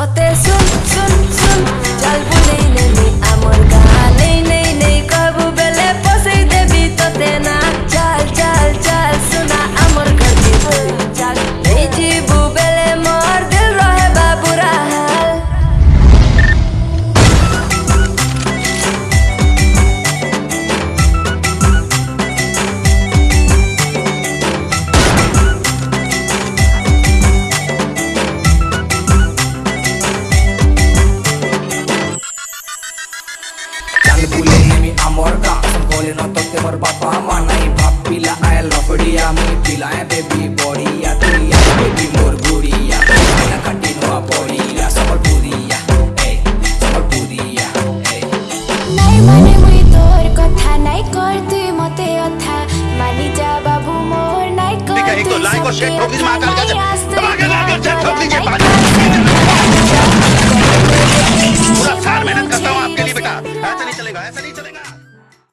soit tes zoom, zoom, zoom. मोरगा गोली न तो तेमर बाबा मानाई बाप पिला आए लपड़िया मुई पिलाए बेबी बोरिया तुरिया बेबी मोर गुड़िया ना कटी नुआ बोरिया समर पूरिया ए समर पूरिया ए नहीं माने मुई तोर कथा नहीं करती मते अथा। मानी जा बाबू मोर नहीं करती देखा एक तो लाइक और शेयर ठोक दीजिए माँ का दबा के लाइक और शेयर ठोक दीजिए पूरा सार मेहनत करता हूँ आपके लिए बेटा। ऐसा नहीं चलेगा ऐसा नहीं चलेगा।